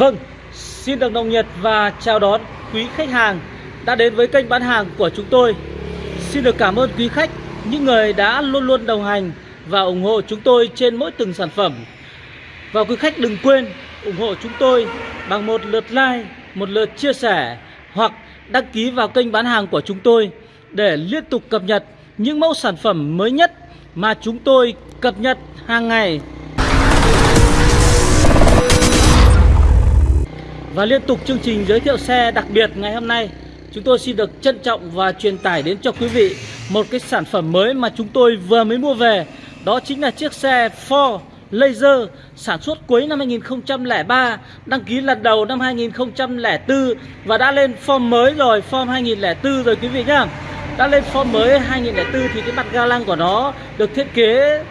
Vâng, xin được nồng nhiệt và chào đón quý khách hàng đã đến với kênh bán hàng của chúng tôi. Xin được cảm ơn quý khách, những người đã luôn luôn đồng hành và ủng hộ chúng tôi trên mỗi từng sản phẩm. Và quý khách đừng quên ủng hộ chúng tôi bằng một lượt like, một lượt chia sẻ hoặc đăng ký vào kênh bán hàng của chúng tôi để liên tục cập nhật những mẫu sản phẩm mới nhất mà chúng tôi cập nhật hàng ngày. Và liên tục chương trình giới thiệu xe đặc biệt ngày hôm nay. Chúng tôi xin được trân trọng và truyền tải đến cho quý vị Một cái sản phẩm mới mà chúng tôi vừa mới mua về. Đó chính là chiếc xe Ford Laser sản xuất cuối năm 2003 Đăng ký lần đầu năm 2004 Và đã lên form mới rồi, form 2004 rồi quý vị nhá. Đã lên form mới 2004 thì cái mặt ga lăng của nó được thiết kế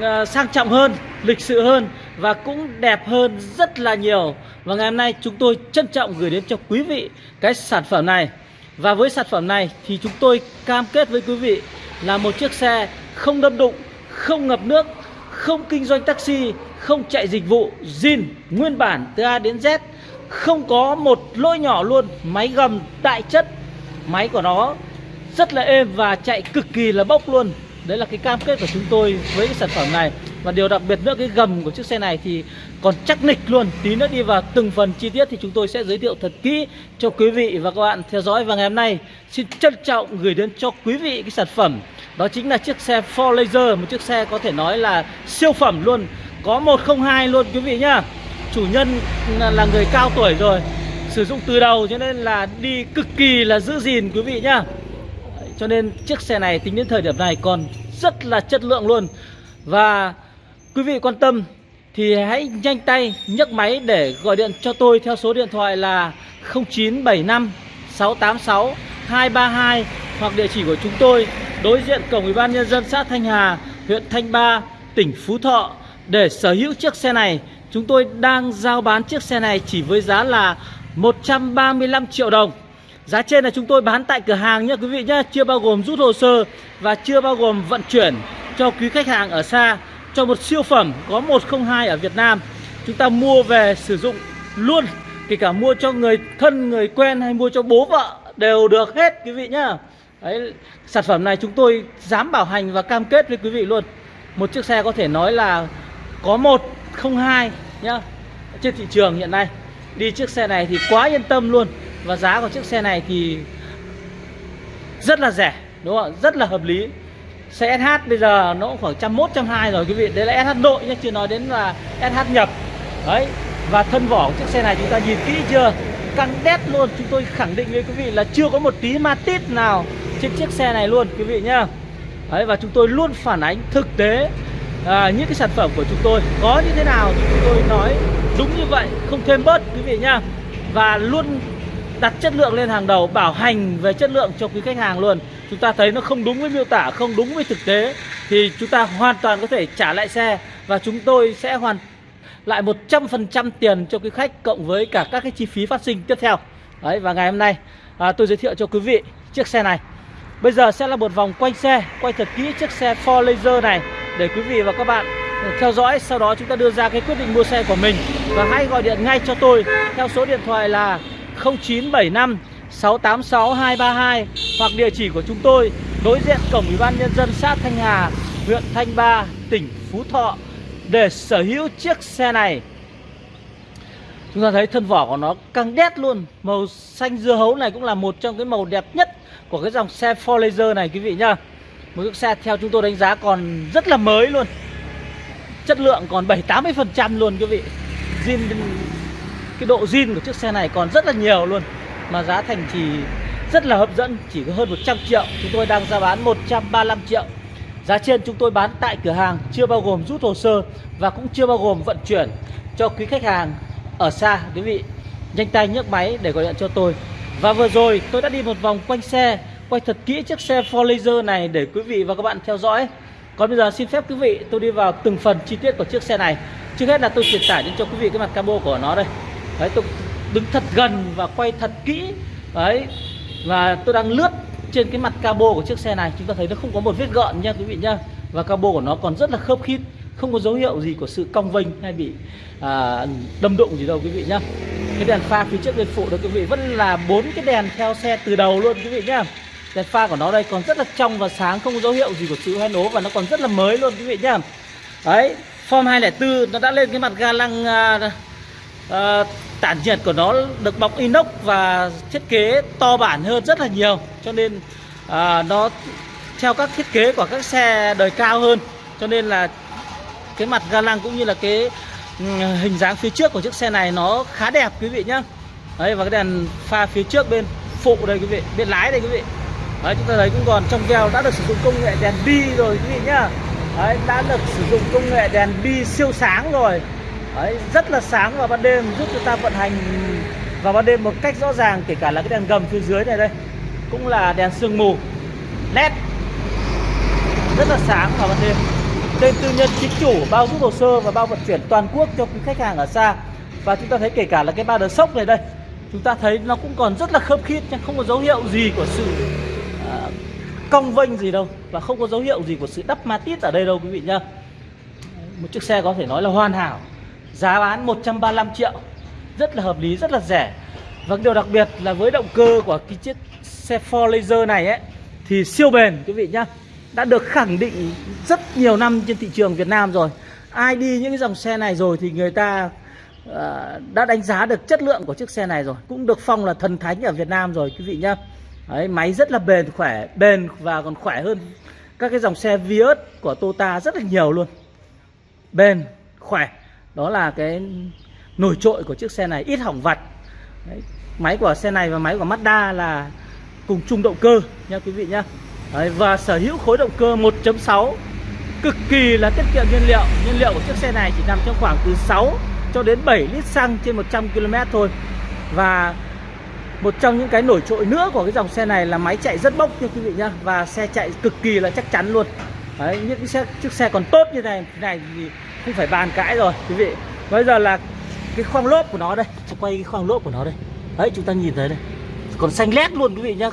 à, sang trọng hơn, lịch sự hơn Và cũng đẹp hơn rất là nhiều. Và ngày hôm nay chúng tôi trân trọng gửi đến cho quý vị cái sản phẩm này Và với sản phẩm này thì chúng tôi cam kết với quý vị là một chiếc xe không đâm đụng, không ngập nước không kinh doanh taxi, không chạy dịch vụ, zin, nguyên bản từ A đến Z, không có một lỗi nhỏ luôn, máy gầm đại chất, máy của nó rất là êm và chạy cực kỳ là bốc luôn. Đấy là cái cam kết của chúng tôi với cái sản phẩm này và điều đặc biệt nữa, cái gầm của chiếc xe này thì còn chắc nịch luôn. Tí nữa đi vào từng phần chi tiết thì chúng tôi sẽ giới thiệu thật kỹ cho quý vị và các bạn theo dõi. Và ngày hôm nay, xin trân trọng gửi đến cho quý vị cái sản phẩm. Đó chính là chiếc xe Ford Laser, Một chiếc xe có thể nói là siêu phẩm luôn. Có 102 luôn, quý vị nhá. Chủ nhân là người cao tuổi rồi, Sử dụng từ đầu cho nên là đi cực kỳ là giữ gìn, quý vị nhá. Cho nên chiếc xe này tính đến thời điểm này còn rất là chất lượng luôn. Và quý vị quan tâm thì hãy nhanh tay nhấc máy để gọi điện cho tôi theo số điện thoại là 0975 686 232 hoặc địa chỉ của chúng tôi đối diện cổng Ủy ban nhân dân xã Thanh Hà, huyện Thanh Ba, tỉnh Phú Thọ để sở hữu chiếc xe này. Chúng tôi đang giao bán chiếc xe này chỉ với giá là 135 triệu đồng. Giá trên là chúng tôi bán tại cửa hàng nhé quý vị nhé Chưa bao gồm rút hồ sơ và chưa bao gồm vận chuyển cho quý khách hàng ở xa cho một siêu phẩm có 102 ở Việt Nam. Chúng ta mua về sử dụng luôn Kể cả mua cho người thân, người quen hay mua cho bố vợ đều được hết quý vị nhá. Đấy, sản phẩm này chúng tôi dám bảo hành và cam kết với quý vị luôn. Một chiếc xe có thể nói là có 102 nhá Trên thị trường hiện nay. Đi chiếc xe này thì quá yên tâm luôn và giá của chiếc xe này thì rất là rẻ đúng không rất là hợp lý xe SH bây giờ nó cũng khoảng trăm mốt trăm hai rồi quý vị. Đấy là SH nội nhé chưa nói đến là SH nhập. Đấy và thân vỏ của chiếc xe này chúng ta nhìn kỹ chưa? Căng đét luôn. Chúng tôi khẳng định với quý vị là chưa có một tí ma tít nào trên chiếc xe này luôn quý vị nhá. Đấy và chúng tôi luôn phản ánh thực tế à, những cái sản phẩm của chúng tôi có như thế nào thì chúng tôi nói đúng như vậy không thêm bớt quý vị nhá. Và luôn đặt chất lượng lên hàng đầu bảo hành về chất lượng cho quý khách hàng luôn. Chúng ta thấy nó không đúng với miêu tả không đúng với thực tế thì chúng ta hoàn toàn có thể trả lại xe và chúng tôi sẽ hoàn lại 100% tiền cho quý khách cộng với cả các cái chi phí phát sinh tiếp theo. Đấy và ngày hôm nay à, tôi giới thiệu cho quý vị chiếc xe này. Bây giờ sẽ là một vòng quanh xe quay thật kỹ chiếc xe Ford Laser này để quý vị và các bạn theo dõi. Sau đó chúng ta đưa ra cái quyết định mua xe của mình và hãy gọi điện ngay cho tôi. Theo số điện thoại là 0975 686 232 hoặc địa chỉ của chúng tôi đối diện cổng Ủy ban nhân dân xã Thanh Hà, huyện Thanh Ba, tỉnh Phú Thọ để sở hữu chiếc xe này. Chúng ta thấy thân vỏ của nó căng đét luôn, màu xanh dưa hấu này cũng là một trong cái màu đẹp nhất của cái dòng xe Ford Laser này quý vị nhá. Một chiếc xe theo chúng tôi đánh giá còn rất là mới luôn. Chất lượng còn 7-80% luôn quý vị. Zin cái độ zin của chiếc xe này còn rất là nhiều luôn, mà giá thành chỉ rất là hấp dẫn, chỉ có hơn 100 triệu. Chúng tôi đang ra bán 135 triệu. Giá trên chúng tôi bán tại cửa hàng chưa bao gồm rút hồ sơ và cũng chưa bao gồm vận chuyển cho quý khách hàng ở xa, quý vị. Nhanh tay nhấc máy để gọi điện cho tôi. Và vừa rồi tôi đã đi một vòng quanh xe, quay thật kỹ chiếc xe Ford Laser này để quý vị và các bạn theo dõi. Còn bây giờ xin phép quý vị, tôi đi vào từng phần chi tiết của chiếc xe này. Trước hết là tôi truyền tải đến cho quý vị cái mặt cabo của nó đây đấy tôi đứng thật gần và quay thật kỹ. Đấy và tôi đang lướt trên cái mặt cabo của chiếc xe này. Chúng ta thấy nó không có một vết gợn nha quý vị nhá. Và cabo của nó còn rất là khớp khít không có dấu hiệu gì của sự cong vênh hay bị à, đâm đụng gì đâu quý vị nhá. Cái đèn pha phía trước bên phụ đó quý vị vẫn là bốn cái đèn theo xe từ đầu luôn quý vị nhá. Đèn pha của nó đây còn rất là trong và sáng không có dấu hiệu gì của sự hoen ố và nó còn rất là mới luôn quý vị nhá. Đấy form 204 nó đã lên cái mặt ga lăng à, Ờ, tản nhiệt của nó được bọc inox và thiết kế to bản hơn rất là nhiều cho nên à, nó theo các thiết kế của các xe đời cao hơn. Cho nên là cái mặt ga lăng cũng như là cái ừ, hình dáng phía trước của chiếc xe này nó khá đẹp quý vị nhá. Đấy và cái đèn pha phía trước bên phụ đây quý vị bên lái đây quý vị. Đấy chúng ta thấy cũng còn trong veo đã được sử dụng công nghệ đèn bi rồi quý vị nhá. Đấy đã được sử dụng công nghệ đèn bi siêu sáng rồi đấy rất là sáng vào ban đêm giúp chúng ta vận hành vào ban đêm một cách rõ ràng kể cả là cái đèn gầm phía dưới này đây cũng là đèn sương mù led rất là sáng vào ban đêm. Tên tư nhân chính chủ bao giúp hồ sơ và bao vận chuyển toàn quốc cho quý khách hàng ở xa. Và chúng ta thấy kể cả là cái ba đờ sốc này đây chúng ta thấy nó cũng còn rất là khớp khít nhưng không có dấu hiệu gì của sự uh, cong vênh gì đâu và không có dấu hiệu gì của sự đắp ma tít ở đây đâu quý vị nhá. Một chiếc xe có thể nói là hoàn hảo giá bán 135 triệu. Rất là hợp lý rất là rẻ. Và điều đặc biệt là với động cơ của cái chiếc xe Ford Laser này ấy thì siêu bền quý vị nhá. Đã được khẳng định rất nhiều năm trên thị trường Việt Nam rồi. Ai đi những cái dòng xe này rồi thì người ta uh, đã đánh giá được chất lượng của chiếc xe này rồi. Cũng được phong là thần thánh ở Việt Nam rồi quý vị nhá. Đấy, máy rất là bền khỏe bền và còn khỏe hơn các cái dòng xe Vios của Toyota rất là nhiều luôn. Bền khỏe đó là cái nổi trội của chiếc xe này ít hỏng vặt Đấy, máy của xe này và máy của Mazda là cùng chung động cơ nha quý vị nhá. Đấy, và sở hữu khối động cơ 1.6 cực kỳ là tiết kiệm nhiên liệu. Nhiên liệu của chiếc xe này chỉ nằm trong khoảng từ 6 cho đến 7 lít xăng trên 100 km thôi. Và một trong những cái nổi trội nữa của cái dòng xe này là máy chạy rất bốc nha quý vị nhá và xe chạy cực kỳ là chắc chắn luôn. Đấy, những cái xe, chiếc xe còn tốt như này thế này thì không phải bàn cãi rồi quý vị. Bây giờ là cái khoang lốp của nó đây. Cho quay cái khoang lốp của nó đây. Đấy chúng ta nhìn thấy đây. Còn xanh lét luôn quý vị nhá.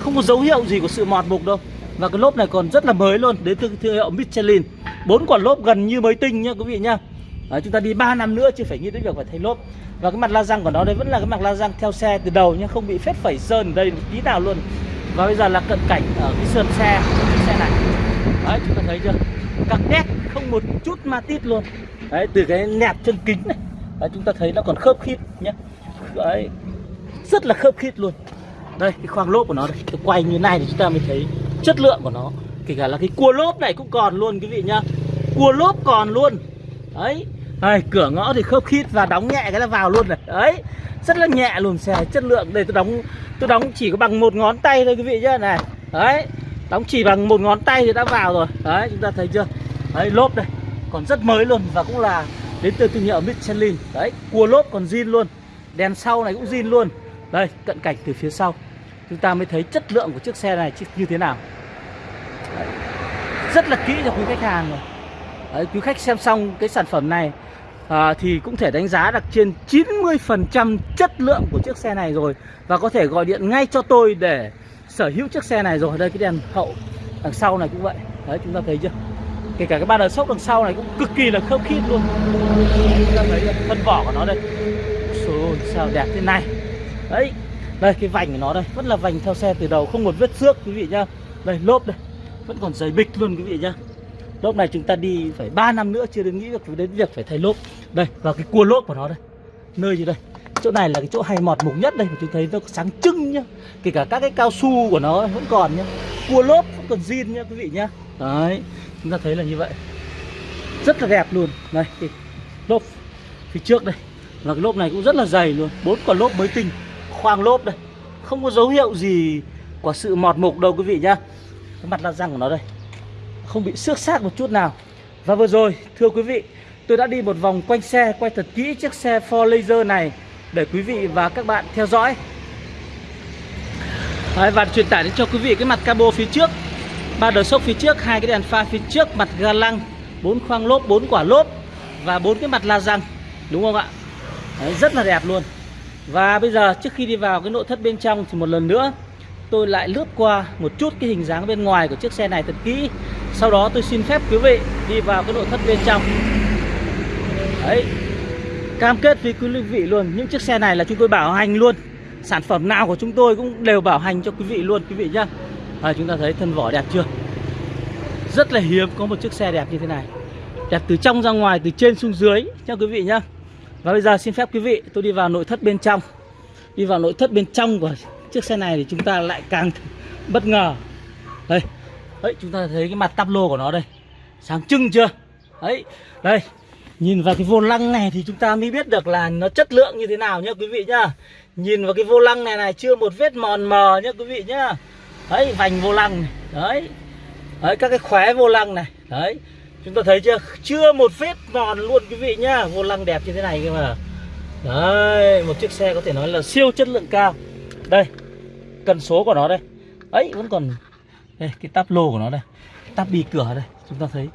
Không có dấu hiệu gì của sự mọt mục đâu. Và cái lốp này còn rất là mới luôn đến từ thương hiệu Michelin. Bốn quả lốp gần như mới tinh nhá quý vị nhá. Đấy, chúng ta đi 3 năm nữa chưa phải nghĩ đến việc phải thay lốp. Và cái mặt la răng của nó đây vẫn là cái mặt la răng theo xe từ đầu nhá không bị phết phẩy sơn ở đây tí nào luôn. Và bây giờ là cận cảnh ở cái sườn xe của chiếc xe này. Đấy chúng ta thấy chưa? Các nét không một chút ma tít luôn. Đấy từ cái nẹp chân kính này đấy, chúng ta thấy nó còn khớp khít nhé đấy rất là khớp khít luôn. Đây cái khoang lốp của nó đây tôi quay như này thì chúng ta mới thấy chất lượng của nó. Kể cả là cái cua lốp này cũng còn luôn quý vị nhá. Cua lốp còn luôn. Đấy đây, cửa ngõ thì khớp khít và đóng nhẹ cái là vào luôn này. Đấy rất là nhẹ luôn xe chất lượng. Đây tôi đóng tôi đóng chỉ có bằng một ngón tay thôi quý vị nhá. Này đấy đóng chỉ bằng một ngón tay thì đã vào rồi. Đấy chúng ta thấy chưa? Đấy lốp đây. Còn rất mới luôn và cũng là đến từ thương hiệu Michelin. Đấy cua lốp còn zin luôn. Đèn sau này cũng zin luôn. Đây cận cảnh từ phía sau. Chúng ta mới thấy chất lượng của chiếc xe này như thế nào. Đấy. rất là kỹ cho quý khách hàng rồi. Đấy, quý khách xem xong cái sản phẩm này à, thì cũng thể đánh giá được trên 90% chất lượng của chiếc xe này rồi. Và có thể gọi điện ngay cho tôi để sở hữu chiếc xe này rồi. Đây cái đèn hậu đằng sau này cũng vậy. Đấy chúng ta thấy chưa? Kể cả cái ba đờ sốc đằng sau này cũng cực kỳ là khớp khít luôn. Chúng ta thấy thân vỏ của nó đây. Ôi, sao đẹp thế này. Đấy đây cái vành của nó đây vẫn là vành theo xe từ đầu không một vết xước quý vị nhá. Đây lốp đây vẫn còn dày bịch luôn quý vị nhá. Lốp này chúng ta đi phải 3 năm nữa chưa đến nghĩ được đến việc phải thay lốp. Đây và cái cua lốp của nó đây. Nơi gì đây? Chỗ này là cái chỗ hay mọt mục nhất đây mà chúng thấy nó sáng trưng nhá. Kể cả các cái cao su của nó vẫn còn nhá. Cua lốp vẫn còn zin nhá quý vị nhá. Đấy chúng ta thấy là như vậy. Rất là đẹp luôn. Đây cái lốp phía trước đây. Và cái lốp này cũng rất là dày luôn. Bốn quả lốp mới tinh. Khoang lốp đây. Không có dấu hiệu gì của sự mọt mục đâu quý vị nhá. Cái mặt la răng của nó đây. Không bị xước xác một chút nào. Và vừa rồi thưa quý vị tôi đã đi một vòng quanh xe quay thật kỹ chiếc xe Ford Laser này để quý vị và các bạn theo dõi. Đấy, và truyền tải đến cho quý vị cái mặt cabo phía trước ba đờ sốc phía trước hai cái đèn pha phía trước mặt ga lăng bốn khoang lốp bốn quả lốp và bốn cái mặt la răng đúng không ạ? Đấy, rất là đẹp luôn. Và bây giờ trước khi đi vào cái nội thất bên trong thì một lần nữa tôi lại lướt qua một chút cái hình dáng bên ngoài của chiếc xe này thật kỹ. Sau đó tôi xin phép quý vị đi vào cái nội thất bên trong. Đấy Cam kết với quý vị luôn Những chiếc xe này là chúng tôi bảo hành luôn. Sản phẩm nào của chúng tôi cũng đều bảo hành cho quý vị luôn quý vị nhá à, Chúng ta thấy thân vỏ đẹp chưa? Rất là hiếm có một chiếc xe đẹp như thế này. Đẹp từ trong ra ngoài, từ trên xuống dưới nha quý vị nhá. Và bây giờ xin phép quý vị tôi đi vào nội thất bên trong. Đi vào nội thất bên trong của chiếc xe này thì chúng ta lại càng bất ngờ. Đây, đấy chúng ta thấy cái mặt tắp lô của nó đây. Sáng trưng chưa? Đấy, đây. Nhìn vào cái vô lăng này thì chúng ta mới biết được là nó chất lượng như thế nào nhá quý vị nhá. Nhìn vào cái vô lăng này này chưa một vết mòn mờ nhá quý vị nhá. Đấy, vành vô lăng này. Đấy, đấy các cái khóe vô lăng này. Đấy, chúng ta thấy chưa? Chưa một vết mòn luôn quý vị nhá. Vô lăng đẹp như thế này cơ mà. Đấy, một chiếc xe có thể nói là siêu chất lượng cao. Đây, cần số của nó đây. Ấy vẫn còn đây, cái táp lô của nó đây. Táp bì cửa đây chúng ta thấy.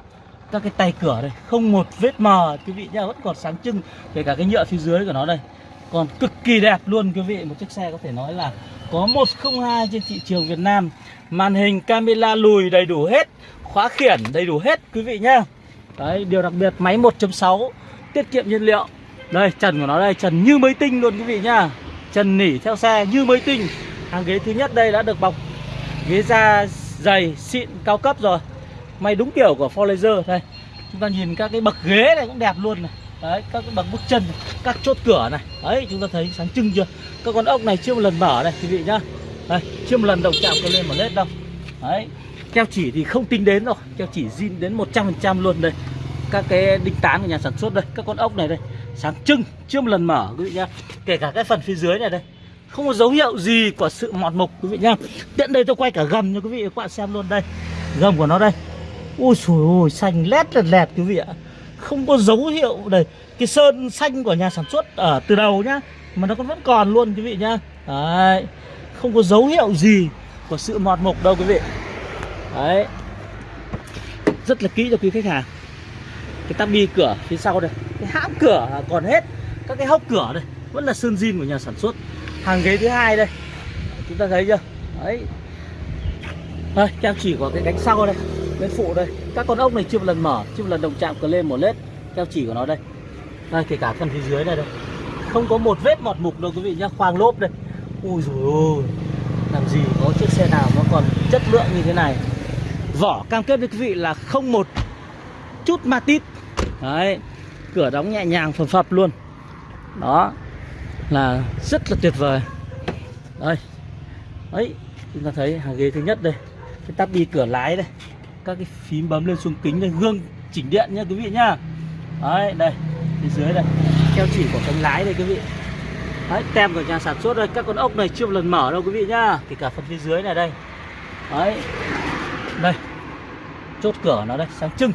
Các cái tay cửa đây không một vết mờ quý vị nhá vẫn còn sáng trưng. Kể cả cái nhựa phía dưới của nó đây còn cực kỳ đẹp luôn quý vị. Một chiếc xe có thể nói là có 102 trên thị trường Việt Nam. Màn hình camera lùi đầy đủ hết, khóa khiển đầy đủ hết, quý vị nhá. Đấy, điều đặc biệt, máy 1.6 tiết kiệm nhiên liệu. Đây, trần của nó đây, trần như mới tinh luôn, quý vị nhá. Trần nỉ theo xe như mới tinh. Hàng ghế thứ nhất đây đã được bọc. Ghế da dày, xịn, cao cấp rồi. May đúng kiểu của Forlaser đây. Chúng ta nhìn các cái bậc ghế này cũng đẹp luôn này đấy các bậc bước chân các chốt cửa này. Đấy chúng ta thấy sáng trưng chưa? Các con ốc này chưa một lần mở này, quý vị nhá. Đây chưa một lần động chạm cái lên mà lết đâu. Đấy keo chỉ thì không tính đến rồi keo chỉ zin đến 100% luôn đây. Các cái đinh tán của nhà sản xuất đây các con ốc này đây. Sáng trưng chưa một lần mở quý vị nhá. Kể cả cái phần phía dưới này đây. Không có dấu hiệu gì của sự mọt mục quý vị nhá. Tiện đây tôi quay cả gầm cho quý vị các bạn xem luôn đây. Gầm của nó đây. Ôi trời ơi xanh lét lẹt lẹt quý vị ạ không có dấu hiệu đây. Cái sơn xanh của nhà sản xuất ở từ đầu nhá, mà nó còn vẫn còn luôn quý vị nhá. Đấy, không có dấu hiệu gì của sự mọt mục đâu quý vị. Đấy. Rất là kỹ cho quý khách hàng. Cái tabi cửa phía sau đây, cái hãm cửa còn hết. Các cái hốc cửa đây, vẫn là sơn zin của nhà sản xuất. Hàng ghế thứ hai đây. Chúng ta thấy chưa? Đấy. Đây, keo chỉ của cái cánh sau đây bên phụ đây. Các con ốc này chưa một lần mở, chưa một lần động chạm cờ lên một lết. Keo chỉ của nó đây. Đây, kể cả phần phía dưới này đây. Không có một vết mọt mục đâu quý vị nhá, khoang lốp đây. Ui rồi ôi. Làm gì có chiếc xe nào nó còn chất lượng như thế này. Vỏ cam kết với quý vị là không một chút ma tít. Đấy, cửa đóng nhẹ nhàng, phập phập luôn. Đó, là rất là tuyệt vời. Đây. Ấy, chúng ta thấy hàng ghế thứ nhất đây. Cái tắp đi cửa lái đây các cái phím bấm lên xuống kính đây gương chỉnh điện nha quý vị nhá. Đấy, đây, phía dưới đây. Keo chỉ của cánh lái đây quý vị. Đấy, tem của nhà sản xuất đây, các con ốc này chưa một lần mở đâu quý vị nhá. Kể cả phần phía dưới này đây. Đấy, đây. Chốt cửa nó đây, sáng trưng.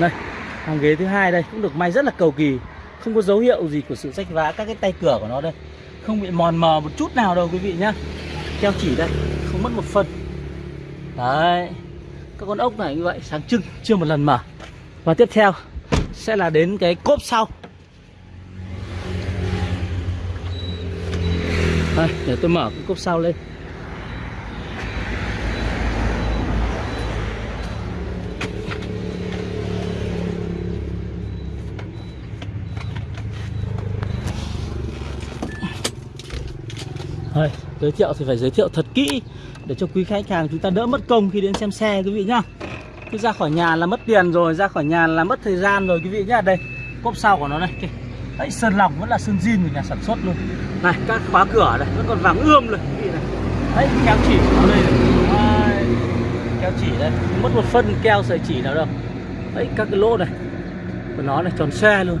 Đây, hàng ghế thứ hai đây, cũng được may rất là cầu kỳ. Không có dấu hiệu gì của sự rách vá các cái tay cửa của nó đây. Không bị mòn mờ một chút nào đâu quý vị nhá. Keo chỉ đây mất một phần. Đấy các con ốc này như vậy sáng trưng chưa một lần mở và tiếp theo sẽ là đến cái cốp sau. Đây, để tôi mở cái cốp sau lên Đây, giới thiệu thì phải giới thiệu thật kỹ để cho quý khách hàng chúng ta đỡ mất công khi đến xem xe quý vị nhá. Cứ ra khỏi nhà là mất tiền rồi, ra khỏi nhà là mất thời gian rồi quý vị nhá. Đây, cốp sau của nó đây. Đấy, sơn lỏng vẫn là sơn zin của nhà sản xuất luôn. Này, các khóa cửa này vẫn còn vàng ươm rồi quý vị này. Đấy, kéo chỉ của nó đây này. Kéo chỉ đây, mất một phân keo sợi chỉ nào đâu. Đấy, các cái lỗ này của nó này tròn xe luôn.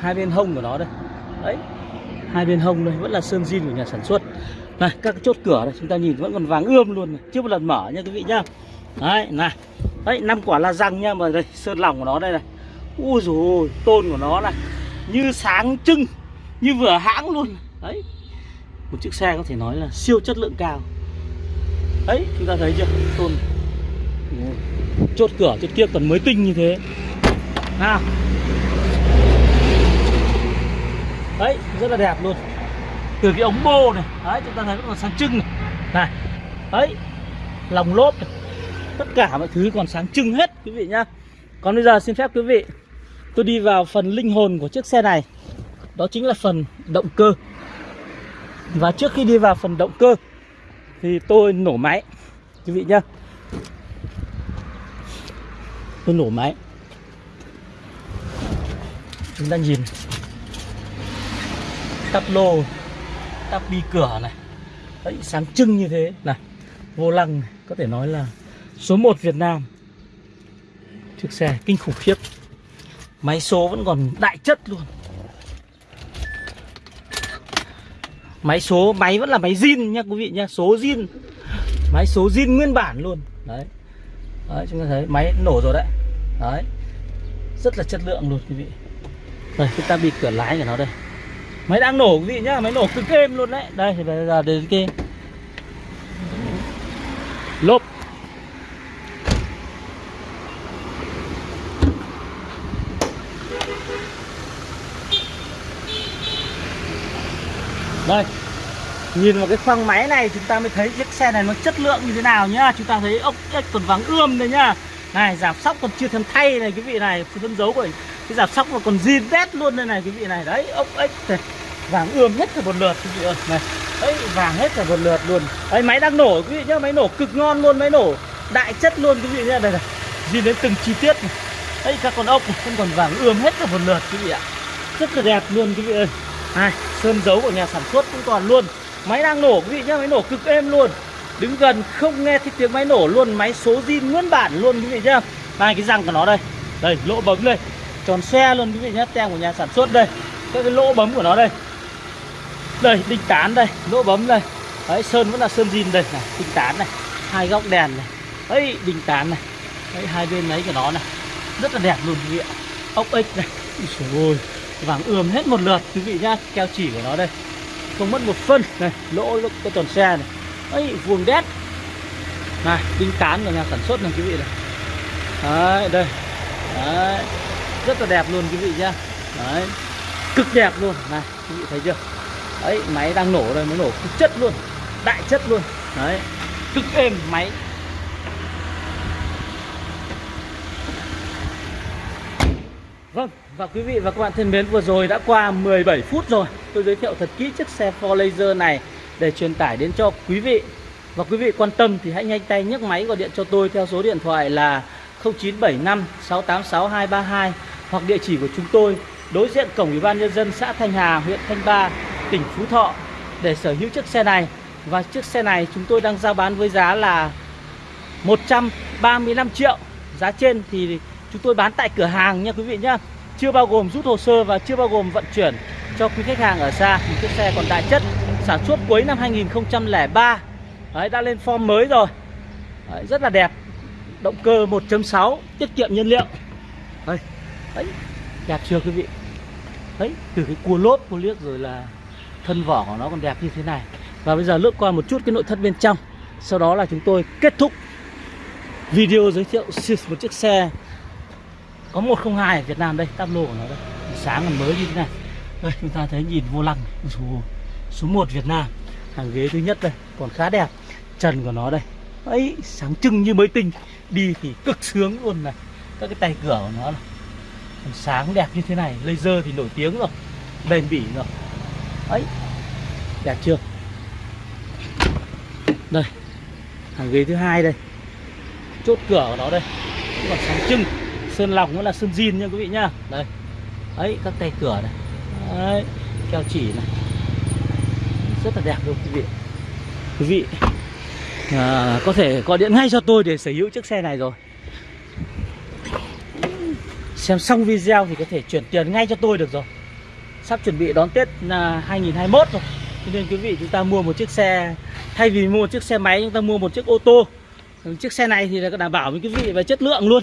Hai bên hông của nó đây. Đấy, hai bên hông đây, vẫn là sơn zin của nhà sản xuất. Này, các cái chốt cửa này, chúng ta nhìn vẫn còn vàng ươm luôn này. chưa một lần mở nha quý vị nhá. Đấy, này. Đấy, năm quả là răng nha mà đây, sơn lòng của nó đây này. Ui rồi tôn của nó này. Như sáng trưng, như vừa hãng luôn đấy. Một chiếc xe có thể nói là siêu chất lượng cao. Đấy, chúng ta thấy chưa? Tôn. Chốt cửa, chốt kia còn mới tinh như thế. Nào đấy, rất là đẹp luôn. Từ cái ống bô này, đấy, chúng ta thấy vẫn còn sáng trưng này. Này, đấy lòng lốp này. tất cả mọi thứ còn sáng trưng hết, quý vị nhá. Còn bây giờ xin phép quý vị, tôi đi vào phần linh hồn của chiếc xe này. Đó chính là phần động cơ. Và trước khi đi vào phần động cơ, thì tôi nổ máy, quý vị nhá. Tôi nổ máy. Chúng ta nhìn tắp lô tắp bi cửa này. Đấy, sáng trưng như thế. Này vô lăng này. có thể nói là số 1 Việt Nam. Chiếc xe kinh khủng khiếp. Máy số vẫn còn đại chất luôn. Máy số máy vẫn là máy zin nha quý vị nha số zin. Máy số zin nguyên bản luôn. Đấy. Đấy chúng ta thấy máy nổ rồi đấy. Đấy. Rất là chất lượng luôn quý vị. Đây chúng ta bị cửa lái của nó đây máy đang nổ quý vị nhá? Máy nổ cực êm luôn đấy. Đây thì bây giờ đến cái lốp. Đây. Nhìn vào cái khoang máy này chúng ta mới thấy chiếc xe này nó chất lượng như thế nào nhá. Chúng ta thấy ốc ếch còn vắng ươm đây nhá. Này giảm sóc còn chưa thèm thay này, quý vị này. Phân dấu của cái giảm sóc mà còn zin đét luôn đây này, quý vị này. Đấy, ốc ếch này vàng ươm hết cả một lượt, quý vị ơi. Này đấy vàng hết cả một lượt luôn. Đấy máy đang nổ, quý vị nhá, máy nổ cực ngon luôn, máy nổ đại chất luôn, quý vị nhá. Đây này, nhìn đến từng chi tiết này. Đấy các con ốc này không còn vàng ươm hết cả một lượt, quý vị ạ. Rất là đẹp luôn, quý vị ơi. Này, sơn dấu của nhà sản xuất cũng toàn luôn. Máy đang nổ, quý vị nhá, máy nổ cực êm luôn. Đứng gần, không nghe thấy tiếng máy nổ luôn. Máy số zin nguyên bản luôn, quý vị nhá. Này, cái răng của nó đây. Đây, lỗ bấm đây. Tròn xe luôn, quý vị nhá, tem của nhà sản xuất đây. Các cái lỗ bấm của nó đây đây, đinh tán đây, lỗ bấm đây. Đấy, sơn vẫn là sơn zin đây này, đinh tán này, hai góc đèn này. Ấy đinh tán này. Đấy, hai bên ấy của nó này. Rất là đẹp luôn, quý vị ạ. Ốc ếch này. Ôi vàng ươm hết một lượt, quý vị nhá. Keo chỉ của nó đây. Không mất một phân này, lỗ lỗ cái tròn xe này. Ấy vuông đét. Này, đinh tán của nhà sản xuất này, quý vị này. Đấy, đây. Đấy, rất là đẹp luôn, quý vị nhá. Đấy, cực đẹp luôn. Này, quý vị thấy chưa? Đấy máy đang nổ đây mới nổ cực chất luôn đại chất luôn. Đấy cực êm máy. Vâng, và quý vị và các bạn thân mến vừa rồi đã qua 17 phút rồi. Tôi giới thiệu thật kỹ chiếc xe Ford Laser này để truyền tải đến cho quý vị. Và quý vị quan tâm thì hãy nhanh tay nhấc máy gọi điện cho tôi theo số điện thoại là 0975 686 232 Hoặc địa chỉ của chúng tôi đối diện cổng Ủy ban Nhân dân xã Thanh Hà, huyện Thanh Ba, tỉnh Phú Thọ để sở hữu chiếc xe này. Và chiếc xe này chúng tôi đang giao bán với giá là 135 triệu. Giá trên thì chúng tôi bán tại cửa hàng nha quý vị nhá. Chưa bao gồm rút hồ sơ và chưa bao gồm vận chuyển cho quý khách hàng ở xa. Một chiếc xe còn đại chất sản xuất cuối năm 2003 Đấy, đã lên form mới rồi. Đấy, rất là đẹp. Động cơ 1.6 tiết kiệm nhiên liệu. Đấy, đấy đẹp chưa quý vị? Đấy từ cái cua lốp cua liếc rồi là thân vỏ của nó còn đẹp như thế này. Và bây giờ lướt qua một chút cái nội thất bên trong. Sau đó là chúng tôi kết thúc video giới thiệu một chiếc xe có 102 ở Việt Nam đây tắp lô của nó đây. Sáng còn mới như thế này. Đây chúng ta thấy nhìn vô lăng số, số 1 Việt Nam. Hàng ghế thứ nhất đây còn khá đẹp. Trần của nó đây ấy sáng trưng như mới tinh. Đi thì cực sướng luôn này. Các cái tay cửa của nó này. Còn sáng đẹp như thế này laser thì nổi tiếng rồi. Bền bỉ rồi ấy. Đẹp chưa? Đây hàng ghế thứ hai đây. Chốt cửa của nó đây. Còn sáng trưng. Sơn lọc vẫn là sơn zin nha quý vị nhá đây. Ấy các tay cửa này. Đấy keo chỉ này. Rất là đẹp luôn quý vị. Quý vị à, có thể gọi điện ngay cho tôi để sở hữu chiếc xe này rồi. Xem xong video thì có thể chuyển tiền ngay cho tôi được rồi sắp chuẩn bị đón Tết là 2021 rồi. Cho nên quý vị chúng ta mua một chiếc xe thay vì mua một chiếc xe máy chúng ta mua một chiếc ô tô. Chiếc xe này thì là đảm bảo với quý vị về chất lượng luôn.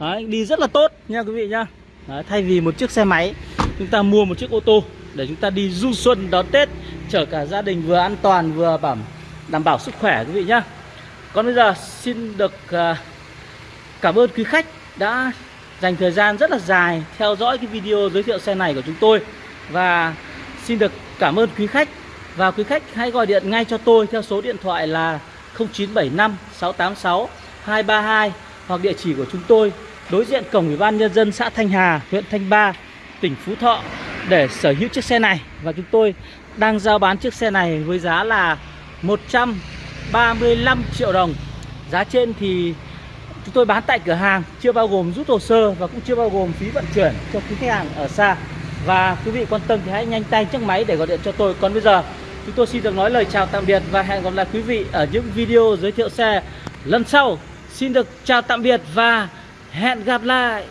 Đấy, đi rất là tốt nha quý vị nha. Đấy, thay vì một chiếc xe máy chúng ta mua một chiếc ô tô để chúng ta đi du xuân đón Tết chở cả gia đình vừa an toàn vừa bảo đảm bảo sức khỏe quý vị nhá. Còn bây giờ xin được à, cảm ơn quý khách đã dành thời gian rất là dài theo dõi cái video giới thiệu xe này của chúng tôi và xin được cảm ơn quý khách Và quý khách hãy gọi điện ngay cho tôi theo số điện thoại là 0975 686 232 hoặc địa chỉ của chúng tôi đối diện cổng Ủy ban nhân dân xã Thanh Hà, huyện Thanh Ba, tỉnh Phú Thọ để sở hữu chiếc xe này và chúng tôi đang giao bán chiếc xe này với giá là 135 triệu đồng. Giá trên thì chúng tôi bán tại cửa hàng chưa bao gồm rút hồ sơ và cũng chưa bao gồm phí vận chuyển cho quý khách hàng ở xa. Và quý vị quan tâm thì hãy nhanh tay chiếc máy để gọi điện cho tôi. Còn bây giờ, chúng tôi xin được nói lời chào tạm biệt và hẹn gặp lại quý vị ở những video giới thiệu xe lần sau. Xin được chào tạm biệt và hẹn gặp lại.